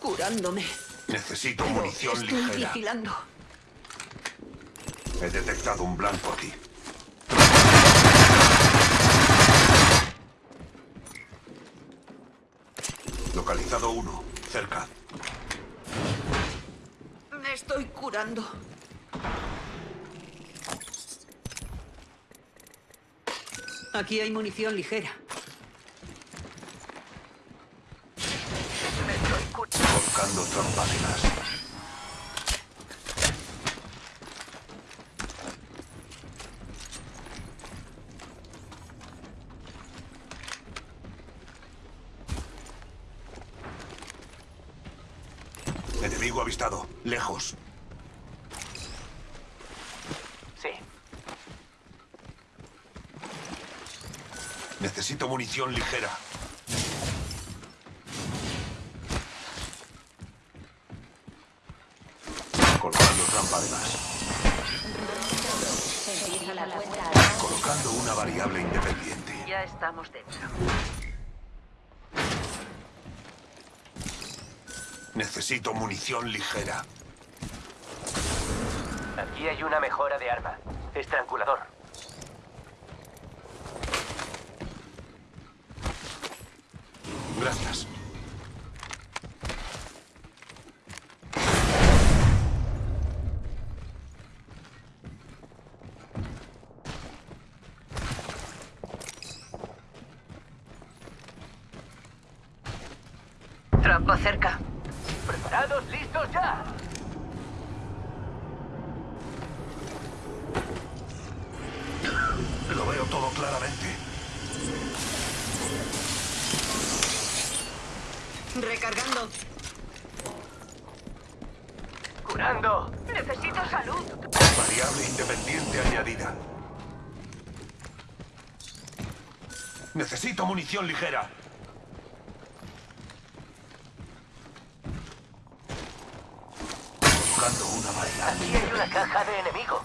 Curándome. Necesito Pero munición estoy ligera. vigilando. He detectado un blanco aquí. Localizado uno, cerca. Me estoy curando. Aquí hay munición ligera. Me estoy Enemigo avistado, lejos. Sí. Necesito munición ligera. Colocando trampa de gas. Empieza la cuenta atrás. Colocando una variable independiente. Ya estamos dentro. Necesito munición ligera. Aquí hay una mejora de arma. Estrangulador. Gracias. Trampa cerca. ¿Preparados? ¿Listos ya? Lo veo todo claramente. Recargando. ¡Curando! Necesito salud. Variable independiente añadida. Necesito munición ligera. Buscando una variable. Aquí hay una caja de enemigo.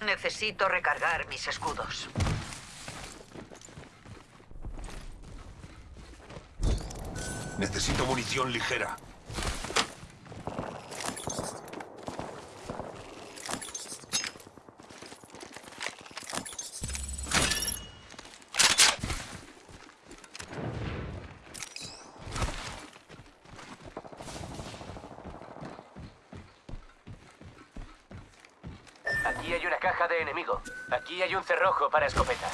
Necesito recargar mis escudos. Necesito munición ligera. Aquí hay una caja de enemigo. Aquí hay un cerrojo para escopetas.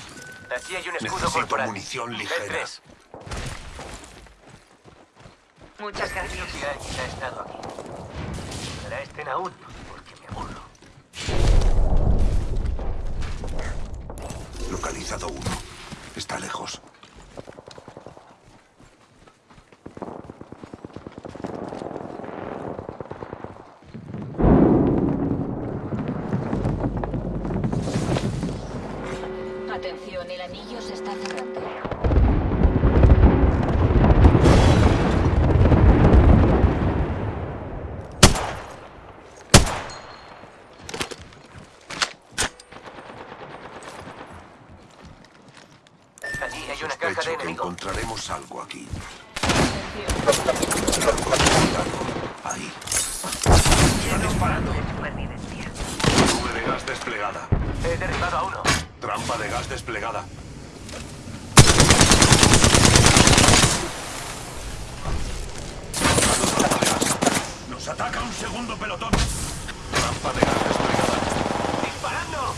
Aquí hay un escudo Necesito corporal. munición ligera. Muchas gracias. Si alguien ha estado aquí. Será este Naúd, porque me aburro. Localizado uno. Está lejos. Sospecho que encontraremos algo aquí. Ahí. Están disparando. Nube de gas desplegada. He derribado a uno. Trampa de gas desplegada. Nos ataca un segundo pelotón. Trampa de gas desplegada. ¡Disparando!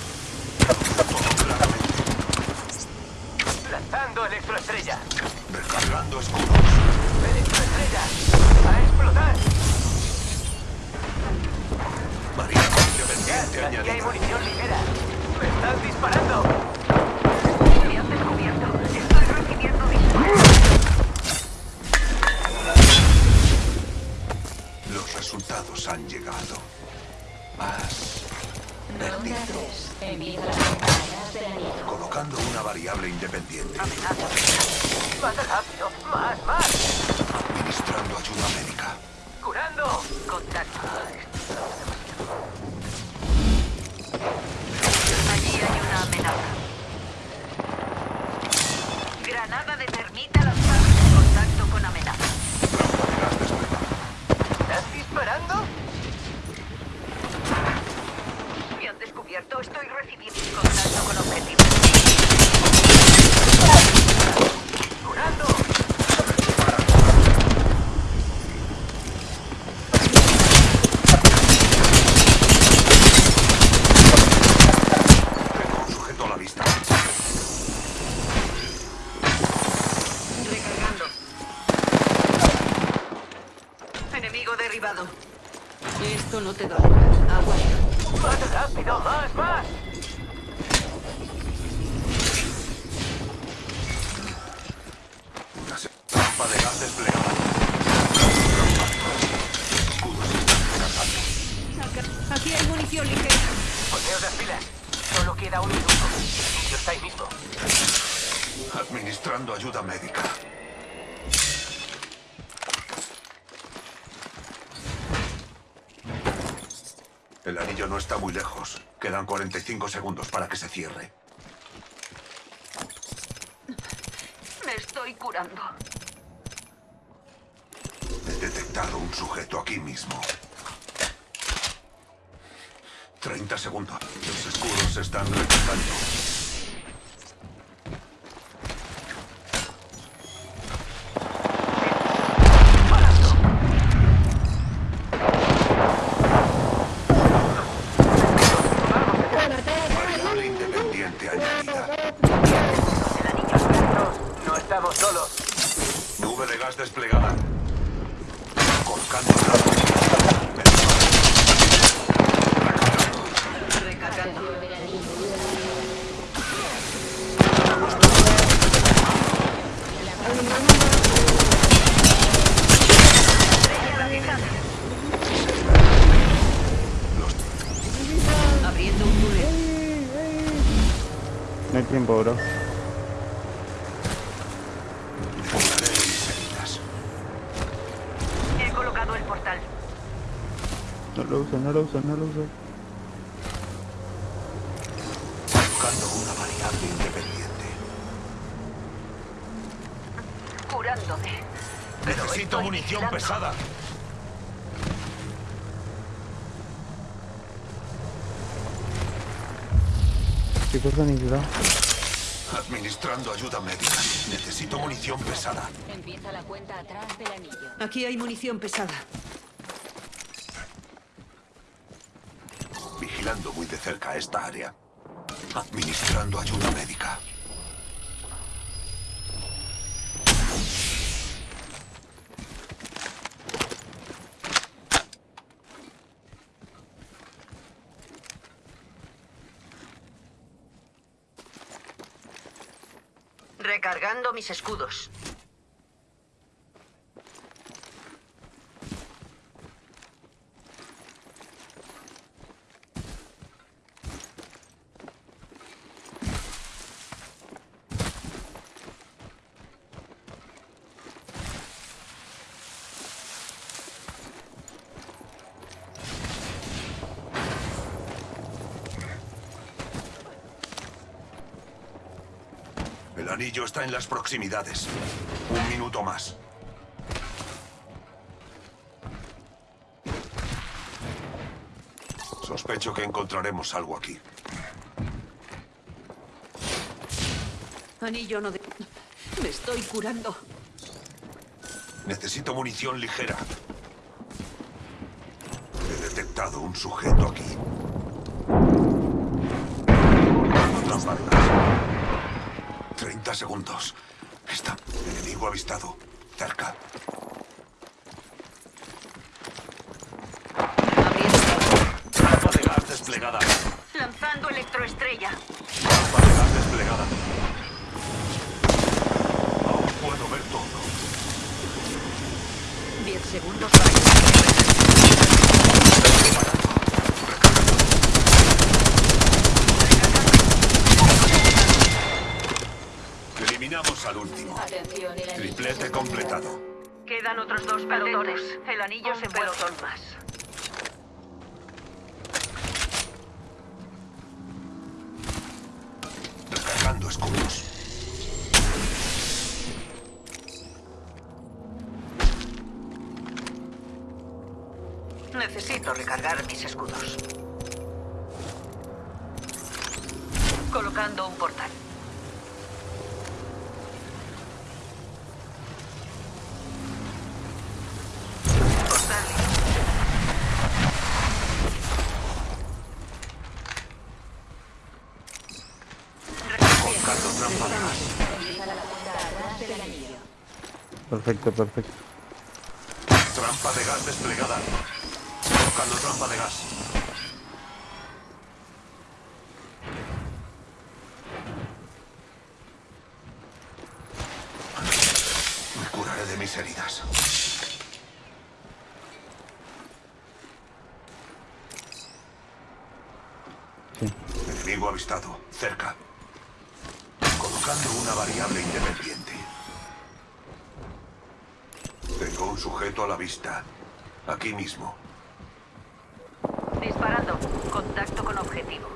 Paz. Vertido. Colocando una variable independiente. Más rápido. Más, más. Administrando ayuda médica. Curando. Contacto. Allí hay una amenaza. Esto no te dolerá. Aguanta. ¡Más rápido! ¡Más, más! Una se- trampa de gas desplegada. Escudos están recargando. Aquí hay munición ligera. Ponteos las pilas. Solo queda un minuto. El anillo está ahí mismo. Administrando ayuda médica. El anillo no está muy lejos. Quedan 45 segundos para que se cierre. Me estoy curando. He detectado un sujeto aquí mismo. 30 segundos. Los escudos se están recargando. Anillo. Abriendo un túnel. No hay tiempo, bro. Curaré mis heridas. He colocado el portal. No lo uso, no lo uso, no lo uso. Buscando una variable independiente. Curándome. Necesito munición vigilando. pesada. ¿Qué cosa necesito? Administrando ayuda médica. Necesito munición pesada. Empieza la cuenta atrás del anillo. Aquí hay munición pesada. Muy de cerca esta área. Administrando ayuda médica. Recargando mis escudos. El anillo está en las proximidades. Un minuto más. Sospecho que encontraremos algo aquí. Anillo no de... Me estoy curando. Necesito munición ligera. He detectado un sujeto aquí. De gas. 30 segundos. Está. Enemigo avistado. Cerca. Abriendo. Trampa de gas desplegada. Lanzando electroestrella. Trampa de gas desplegada. Aún puedo ver todo. Diez segundos para Quedan otros dos pelotones. El anillo se pelotón más. Recargando escudos. Necesito recargar mis escudos. Colocando un. Portal listo. Colocando trampa de gas. Empieza la cuenta atrás del anillo. Perfecto, perfecto. Trampa de gas desplegada. Colocando trampa de gas. Me curaré de mis heridas. Sí. Enemigo avistado. Cerca. Colocando una variable independiente. Un sujeto a la vista. Aquí mismo. Disparando. Contacto con objetivo.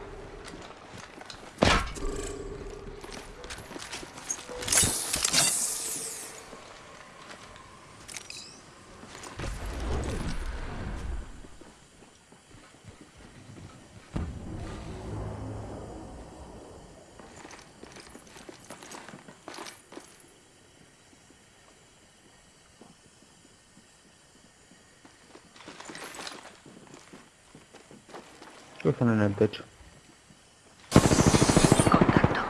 Que están en el techo. Contacto.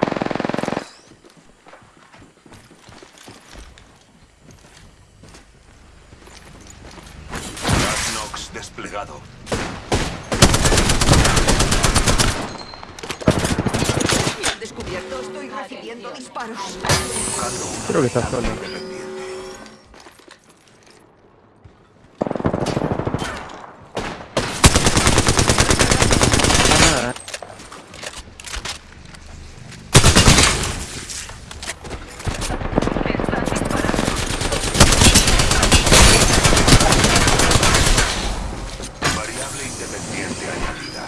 Nox desplegado. Me han descubierto. Estoy recibiendo disparos. Creo que está solo. independiente. Ah, nada. Están disparando. Variable independiente añadida.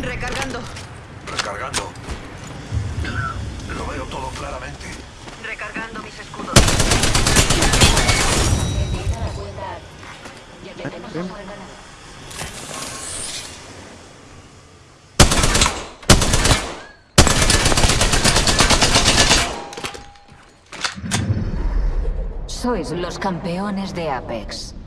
Recargando. Recargando. Lo veo todo claramente. Recargando mis escudos. Empieza la cuenta atrás. Sois los campeones de Apex.